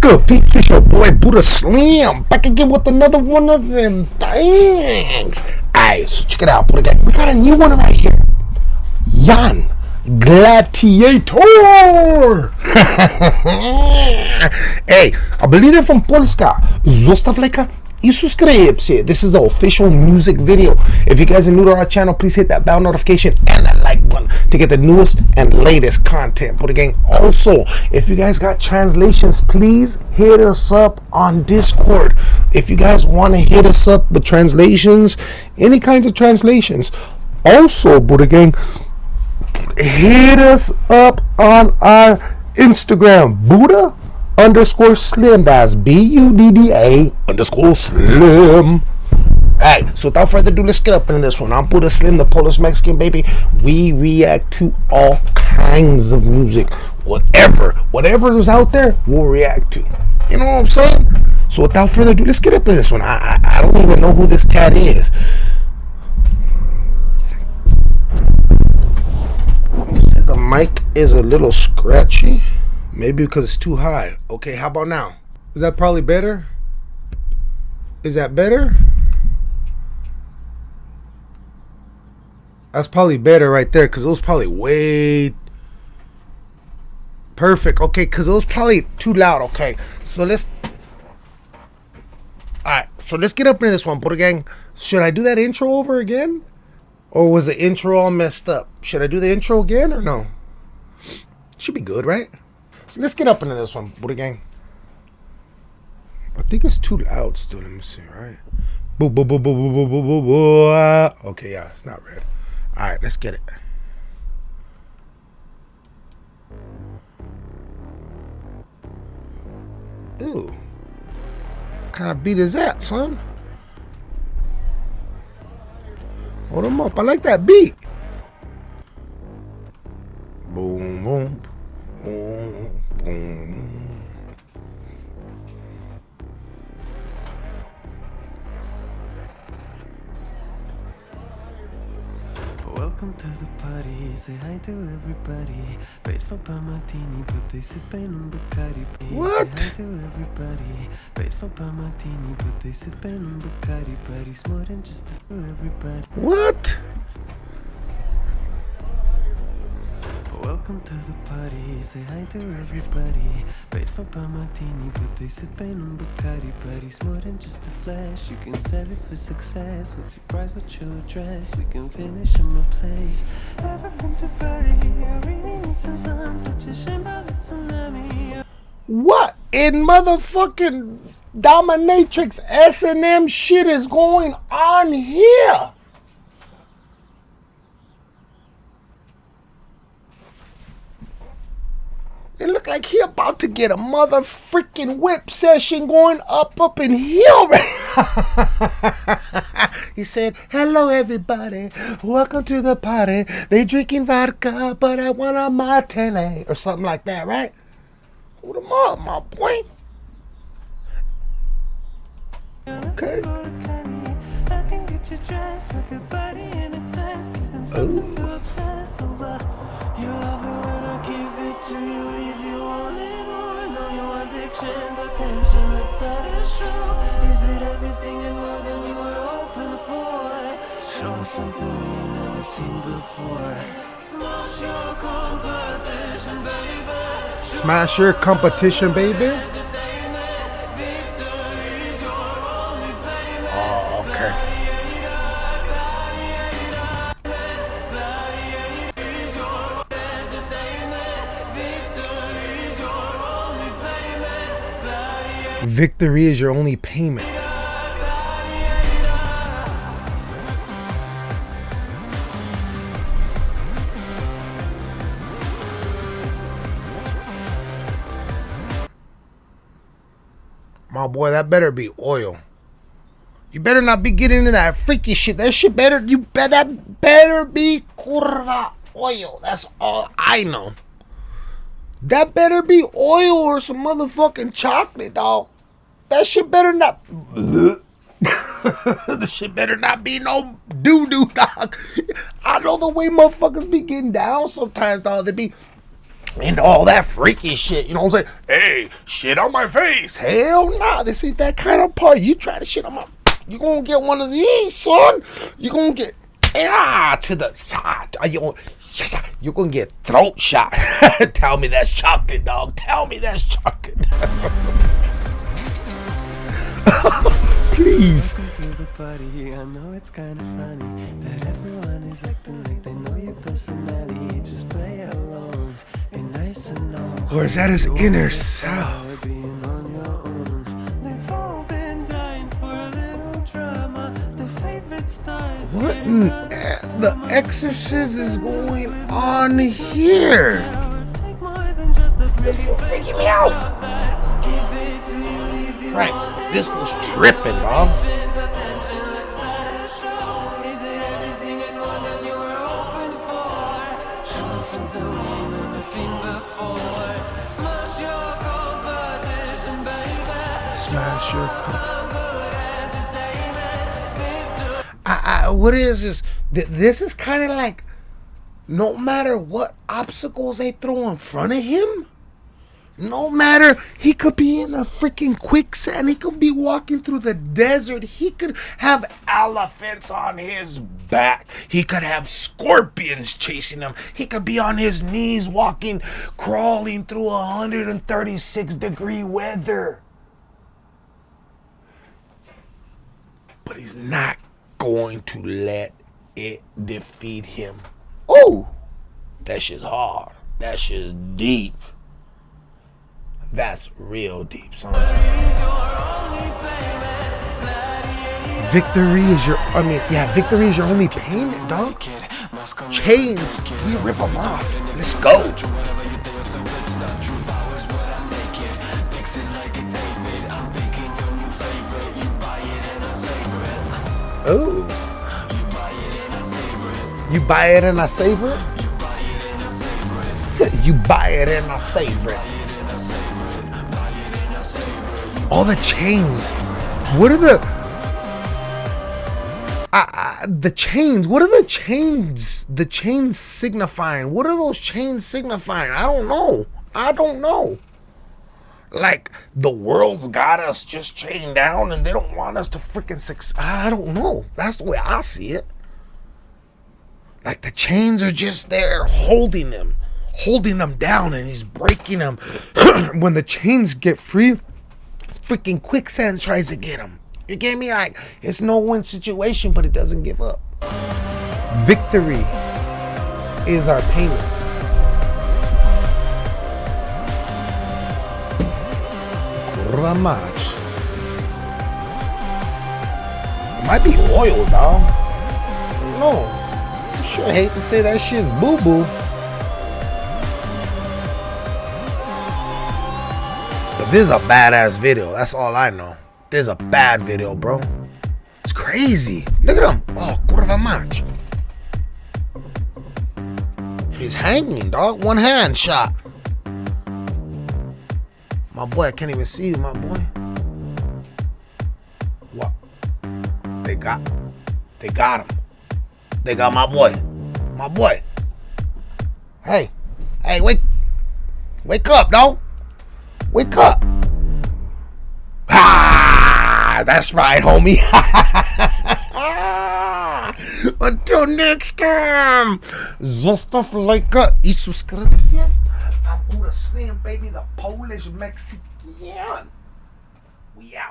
good, peeps? It's your boy Buddha Slim back again with another one of them things. Alright, so check it out, Buddha Gang. We got a new one right here. Jann Gladiator. hey, I believe they're from Polska. Zostaw subscribe. This is the official music video. If you guys are new to our channel, please hit that bell notification and that like button to get the newest and latest content. But again, also, if you guys got translations, please hit us up on Discord. If you guys want to hit us up with translations, any kinds of translations. Also, but again, hit us up on our Instagram, Buddha underscore slim. That's B U D D A underscore slim. Alright, so without further ado, let's get up in this one. I'm Buddha Slim, the Polish Mexican baby. We react to all kinds of music. Whatever, whatever is out there, we'll react to. You know what I'm saying? So without further ado, let's get up in this one. I, I, I don't even know who this cat is. The mic is a little scratchy. Maybe because it's too high. Okay, how about now? Is that probably better? Is that better? That's probably better right there because it was probably way perfect. Okay, because it was probably too loud. Okay, so let's. All right, so let's get up into this one, Buddha Gang. Should I do that intro over again? Or was the intro all messed up? Should I do the intro again or no? Should be good, right? So let's get up into this one, Buddha Gang. I think it's too loud still. Let me see, right? Boo, boo, boo, boo, boo, boo, boo, boo, boo. Okay, yeah, it's not red. All right, let's get it. Ooh. What kind of beat is that, son? Hold him up. I like that beat. Boom, boom, say hi to everybody. Wait for Martini, but they sipping on Bacardi What? Say hi to everybody. Wait for Martini, but they sipping on Bacardi But he's more than just for everybody. What? Welcome to the party, say hi to everybody. Wait for Martini, but they sipping on Bacardi But he's more than just a flash, you can sell it for success. What's your price, what's your address, we can finish in my place. Ever been to Bali, I really need some sun Such a shame about the tsunami. What in motherfucking dominatrix S&M shit is going on here? It look like he about to get a mother freaking whip session going up up in here. he said, "Hello everybody, welcome to the party. They drinking vodka, but I want a martini or something like that, right?" Hold him up, my boy. Okay. I Is it everything and more than were for? Show us something we ain't never seen before. Smash your competition, baby. Smash your competition, baby. Victory is your only payment. My boy, that better be oil. You better not be getting into that freaky shit. That shit better, you bet that better be curva oil. That's all I know. That better be oil or some motherfucking chocolate, dog. That shit better not. the shit better not be no doo doo, dog. I know the way motherfuckers be getting down sometimes, dog. They be into all that freaky shit. You know what I'm saying? Hey, shit on my face. Hell nah, this ain't that kind of party. You try to shit on my, you gonna get one of these, son. You gonna get ah to the shot. You you're gonna get throat shot. Tell me that's chocolate, dog. Tell me that's chocolate. Please. Welcome to the party. I know it's kinda funny that everyone is acting like they know your personality. Just play along, be nice and. Or is that his inner self? What in the exorcist is going on here? Take more than just a pretty freaking me out. Give it to you, leave you Right, this was tripping, dog. Is it everything what is this? Th- This is kind of like no matter what obstacles they throw in front of him, no matter he could be in a freaking quicksand, he could be walking through the desert, he could have elephants on his back, he could have scorpions chasing him, he could be on his knees walking, crawling through 136 degree weather. but he's not going to let it defeat him. Ooh, that shit's hard. That shit's deep. That's real deep, son. Victory is your, I mean, yeah, victory is your only payment, dog. Chains, we rip them off. Let's go. Oh. You buy it and I savor it? you buy it and I savor it. All the chains. What are the the chains? What are the chains? The chains signifying? What are those chains signifying? I don't know. I don't know. Like the world's got us just chained down, and they don't want us to freaking succeed. I don't know. That's the way I see it. Like the chains are just there holding them, holding them down, and he's breaking them. when the chains get free, freaking quicksand tries to get him. You get me? Like it's no win situation, but it doesn't give up. Victory is our payment. It might be oil, dog. No. I sure hate to say that shit's boo boo. But this is a badass video. That's all I know. This is a bad video, bro. It's crazy. Look at him. Oh, mać. He's hanging, dog. One hand shot. My boy, I can't even see you, my boy. What? They got, they got him. They got my boy, my boy. Hey, hey, wake, wake up, dog. Wake up. Ah, that's right, homie. Until next time, zostaw lajka i subskrypcję. Buddha Slim, baby, the Polish Mexican. We out.